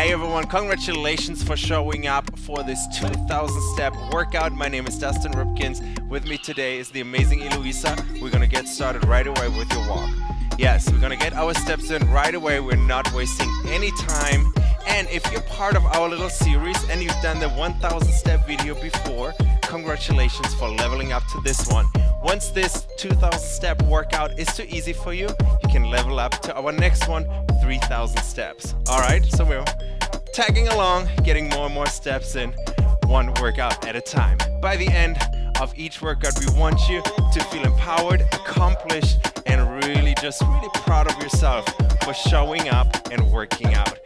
Hey everyone, congratulations for showing up for this 2000 step workout. My name is Dustin Ripkens. With me today is the amazing Eloisa. We're gonna get started right away with your walk. Yes, we're gonna get our steps in right away. We're not wasting any time. And if you're part of our little series and you've done the 1000 step video before, congratulations for leveling up to this one. Once this 2000 step workout is too easy for you, you can level up to our next one, 3000 steps. All right, so we're tagging along, getting more and more steps in, one workout at a time. By the end of each workout, we want you to feel empowered, accomplished, and really just really proud of yourself for showing up and working out.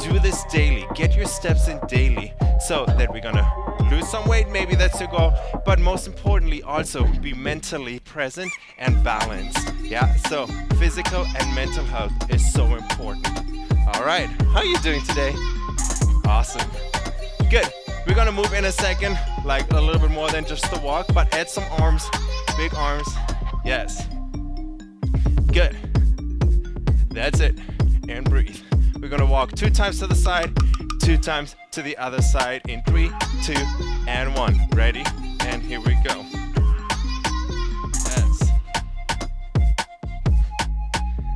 Do this daily, get your steps in daily so that we're gonna lose some weight, maybe that's your goal, but most importantly also be mentally present and balanced. Yeah, so physical and mental health is so important. All right, how are you doing today? Awesome. Good. We're gonna move in a second, like a little bit more than just the walk, but add some arms, big arms. Yes. Good. That's it. And breathe. We're gonna walk two times to the side, two times to the other side in three, two, and one. Ready? And here we go. Yes.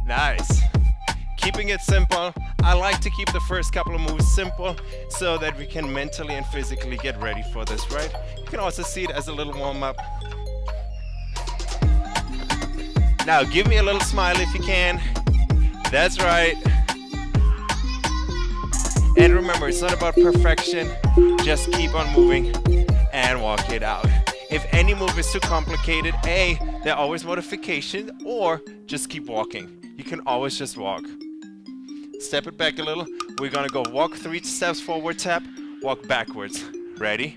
Nice. Keeping it simple. I like to keep the first couple of moves simple so that we can mentally and physically get ready for this, right? You can also see it as a little warm-up. Now give me a little smile if you can. That's right. And remember, it's not about perfection. Just keep on moving and walk it out. If any move is too complicated, A, there are always modifications, or just keep walking. You can always just walk. Step it back a little. We're gonna go walk three steps forward, tap, walk backwards. Ready?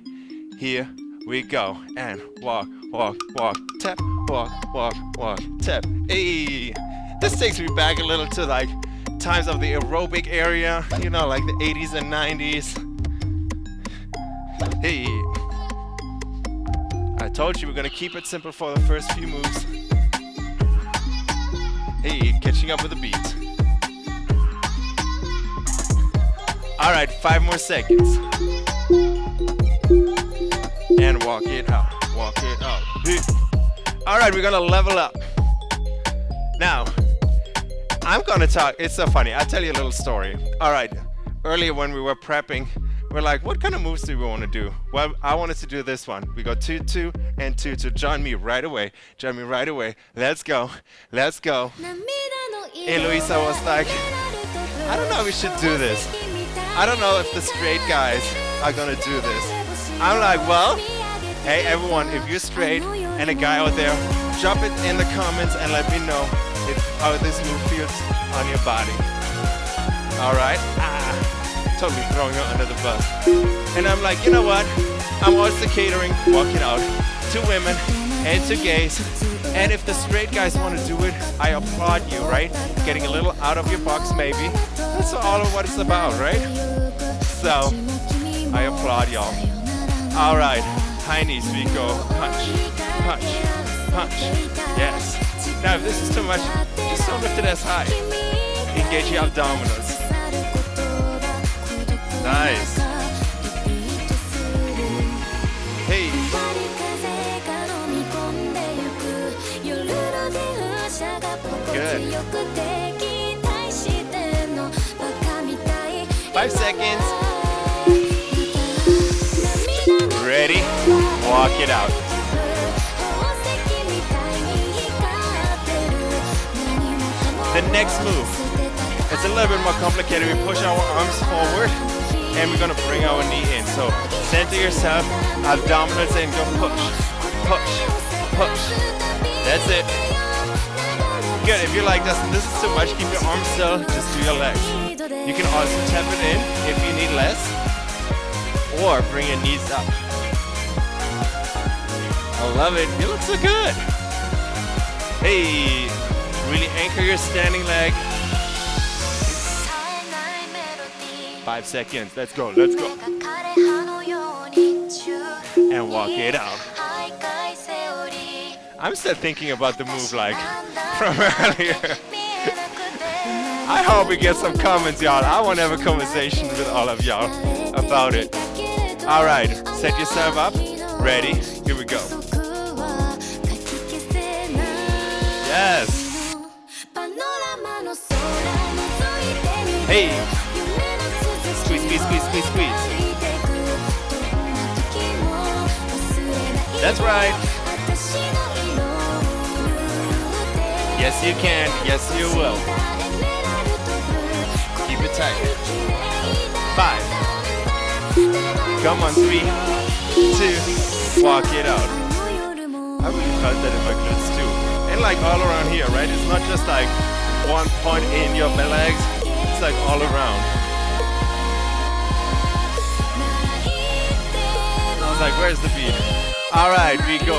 Here we go. And walk, walk, walk, tap, walk, walk, walk, tap. Hey! This takes me back a little to like times of the aerobic area, you know, like the 80s and 90s. Hey! I told you we're gonna keep it simple for the first few moves. Hey, catching up with the beat. All right, five more seconds. And walk it out, walk it out. All right, we're gonna level up. Now, I'm gonna talk, it's so funny, I'll tell you a little story. All right, earlier when we were prepping, we're like, what kind of moves do we want to do? Well, I wanted to do this one. We go two, two, and two, two. Join me right away. Join me right away. Let's go. Let's go. And Eloisa was like, I don't know if we should do this. I don't know if the straight guys are gonna do this. I'm like, well, hey everyone, if you're straight and a guy out there, drop it in the comments and let me know how this move feels on your body. All right? Ah totally throwing her under the bus. And I'm like, you know what? I'm also catering, walking out to women and to gays. And if the straight guys want to do it, I applaud you, right? Getting a little out of your box, maybe. That's all of what it's about, right? So, I applaud y'all. All right, high knees, we go. Punch, punch, punch. Yes. Now, if this is too much, just don't lift it as high. Engage your abdominals. Nice. Hey. Good. Five seconds. Ready? Walk it out. Next move. It's a little bit more complicated. We push our arms forward and we're gonna bring our knee in. So center yourself, abdominals in, go push, push, push. That's it. Good, if you're like, this, this is too much, keep your arms still, just do your legs. You can also tap it in if you need less, or bring your knees up. I love it, you look so good. Hey, really anchor your standing leg. Five seconds. Let's go. Let's go. And walk it out. I'm still thinking about the move like from earlier. I hope we get some comments, y'all. I want to have a conversation with all of y'all about it. All right, set yourself up. Ready? Here we go. Yes. Hey. Squeeze, squeeze, squeeze, squeeze, squeeze. That's right. Yes, you can. Yes, you will. Keep it tight. Five. Come on, three, two, walk it out. I really felt that in my glutes too. And like all around here, right? It's not just like one point in your legs, like all around. I was like, where's the beat? All right, we go.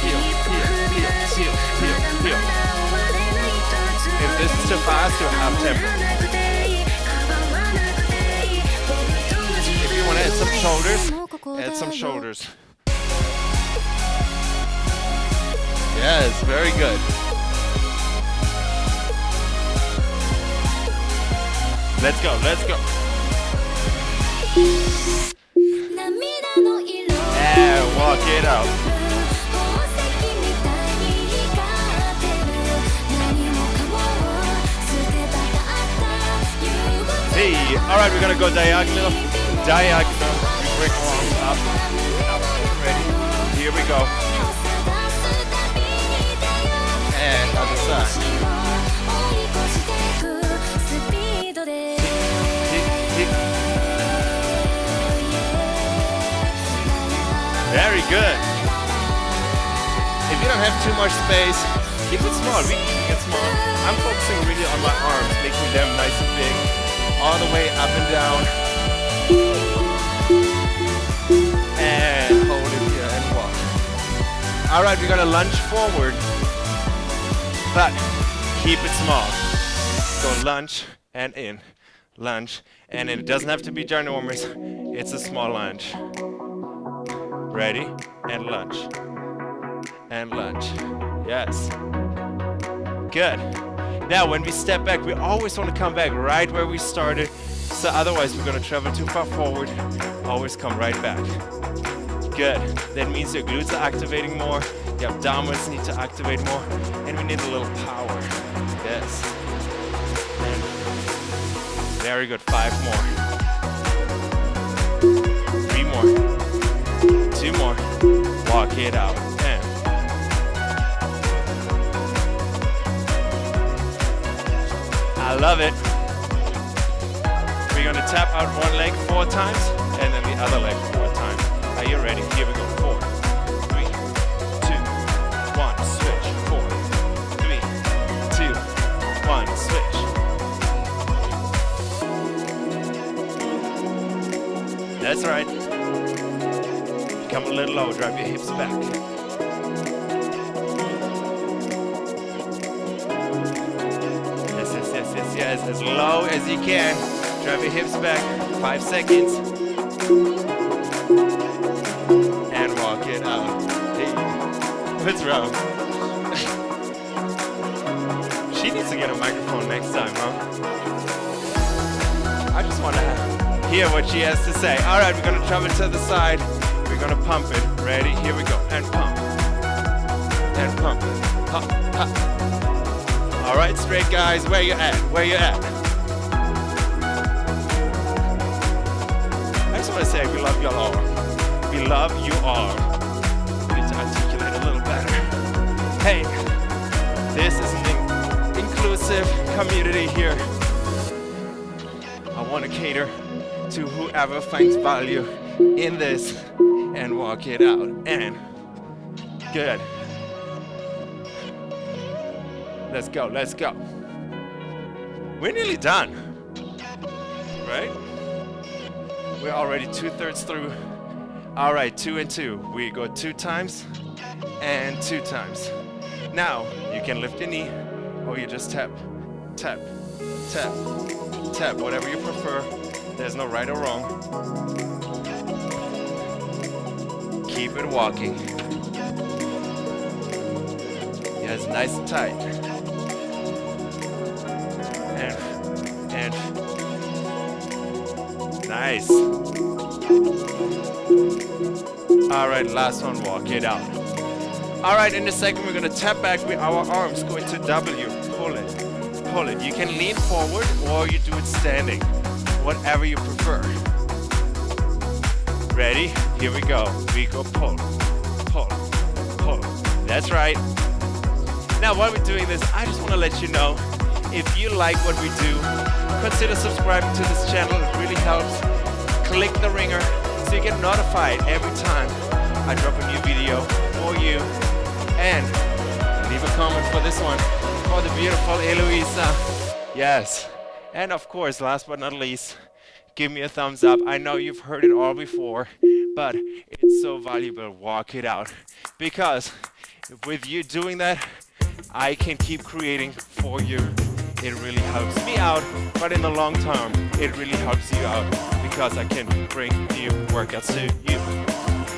Heel, heel, heel, heel, heel. If this is too fast, you'll have tempo. If you want to add some shoulders, add some shoulders. Yes, very good. Let's go, let's go. And walk it out. Hey, all right, we're gonna go diagonal, diagonal. We arms up, up. Ready? Here we go. And other side. Good. If you don't have too much space, keep it small. We can keep it small. I'm focusing really on my arms, making them nice and big, all the way up and down. And hold it here and walk. All right, we're gonna lunge forward, but keep it small. Go lunge and in, lunge and in. It doesn't have to be ginormous. It's a small lunge. Ready? And lunge. And lunge. Yes. Good. Now, when we step back, we always want to come back right where we started. So otherwise, we're going to travel too far forward. Always come right back. Good. That means your glutes are activating more. Your abdominals need to activate more. And we need a little power. Yes. And very good. Five more. Two more. Walk it out. And I love it. We're gonna tap out one leg four times and then the other leg four times. Are you ready? Here we go. Four, three, two, one. Switch. Four, three, two, one. Switch. That's right. Little lower, drive your hips back. Yes, yes, yes, yes, yes. As low as you can. Drive your hips back. Five seconds. And walk it out. Hey, what's wrong? she needs to get a microphone next time, huh? I just want to hear what she has to say. All right, we're going to travel to the side. We're gonna pump it. Ready? Here we go. And pump. And pump. Pump. Pump. All right, straight guys. Where you at? Where you at? I just want to say we love y'all all. We love you all. We need to articulate a little better. Hey, this is an in- inclusive community here. I want to cater to whoever finds value in this and walk it out. And good. Let's go, let's go. We're nearly done, right? We're already two thirds through. All right, two and two. We go two times and two times. Now, you can lift your knee or you just tap, tap, tap, tap, whatever you prefer. There's no right or wrong. Keep it walking. Yes, nice and tight. and, and. Nice. All right, last one, walk it out. All right, in a second, we're gonna tap back with our arms, go into W, pull it, pull it. You can lean forward or you do it standing, whatever you prefer. Ready? Here we go. We go pull, pull, pull. That's right. Now, while we're doing this, I just wanna let you know, if you like what we do, consider subscribing to this channel. It really helps. Click the ringer so you get notified every time I drop a new video for you. And leave a comment for this one for the beautiful Eloisa. Yes. And of course, last but not least, give me a thumbs up. I know you've heard it all before, but it's so valuable. Walk it out. Because with you doing that, I can keep creating for you. It really helps me out, but in the long term, it really helps you out because I can bring new workouts to you.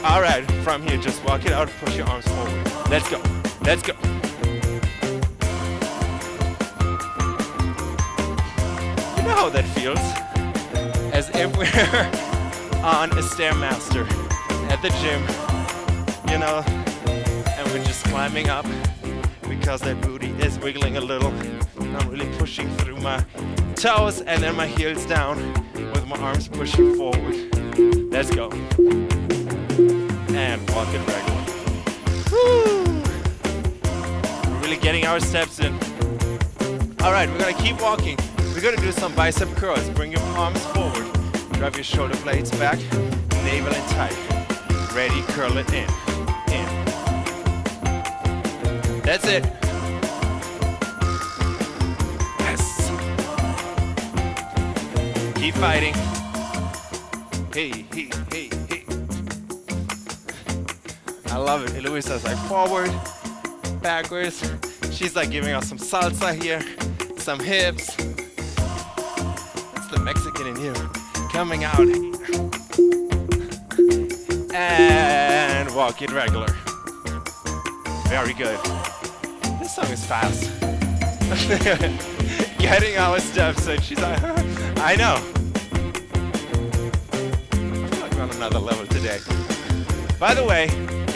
All right, from here, just walk it out, push your arms forward. Let's go, let's go. You know how that feels? As if we're on a Stairmaster at the gym, you know, and we're just climbing up because that booty is wiggling a little. I'm really pushing through my toes and then my heels down with my arms pushing forward. Let's go. And walk it. Woo! We're really getting our steps in. All right, we're gonna keep walking. We're gonna do some bicep curls. Bring your palms forward. Drive your shoulder blades back, navel in tight. Ready, curl it in, in. That's it. Yes. Keep fighting. Hey, hey, hey, hey. I love it. Eloisa's like forward, backwards. She's like giving us some salsa here, some hips. That's the Mexican in you coming out. And walk it regular. Very good. This song is fast. Getting our steps and she's like, I know. I feel like on another level today. By the way,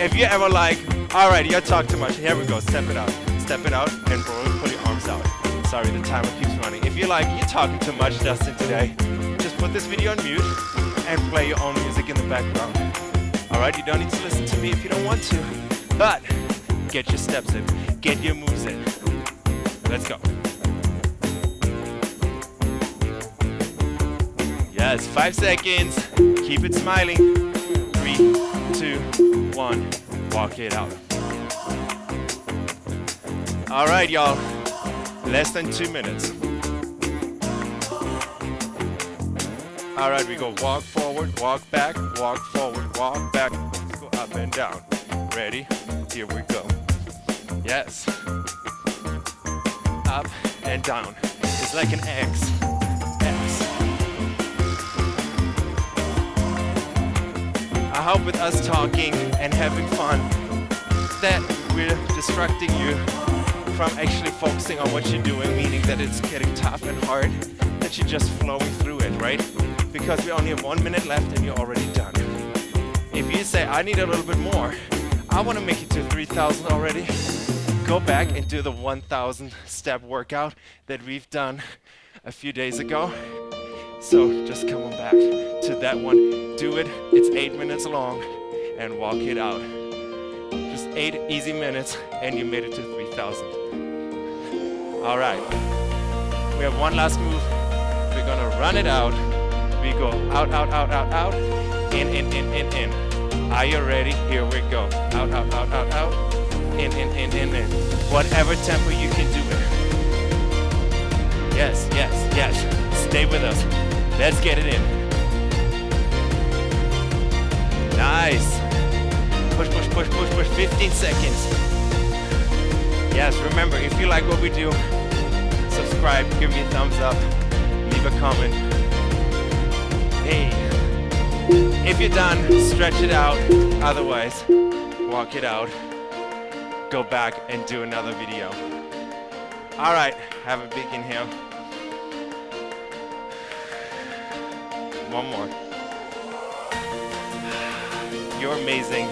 if you ever like, all right, you talk too much. Here we go. Step it out. Step it out and roll pull your arms out. Sorry, the timer keeps running. If you like, you're talking too much, Dustin, today, put this video on mute and play your own music in the background. All right, you don't need to listen to me if you don't want to, but get your steps in, get your moves in. Let's go. Yes, five seconds. Keep it smiling. Three, two, one. Walk it out. All right, y'all. Less than two minutes. All right, we go walk forward, walk back, walk forward, walk back. Let's go up and down. Ready? Here we go. Yes. Up and down. It's like an X. X. I hope with us talking and having fun that we're distracting you from actually focusing on what you're doing, meaning that it's getting tough and hard, that you're just flowing through it, right? Because we only have one minute left and you're already done. If you say, I need a little bit more, I want to make it to 3,000 already, go back and do the 1,000 step workout that we've done a few days ago. So just come on back to that one. Do it. It's eight minutes long and walk it out. Just eight easy minutes and you made it to 3,000. All right. We have one last move. We're gonna run it out. We go out, out, out, out, out. In, in, in, in, in. Are you ready? Here we go. Out, out, out, out, out. In, in, in, in, in. Whatever tempo you can do it. Yes, yes, yes. Stay with us. Let's get it in. Nice. Push, push, push, push, push. 15 seconds. Yes, remember, if you like what we do, subscribe, give me a thumbs up, leave a comment hey. If you're done, stretch it out. Otherwise, walk it out. Go back and do another video. All right, have a big inhale. One more. You're amazing.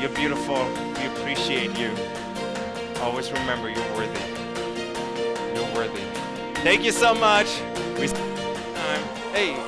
You're beautiful. We appreciate you. Always remember you're worthy. You're worthy. Thank you so much. We time. Hey.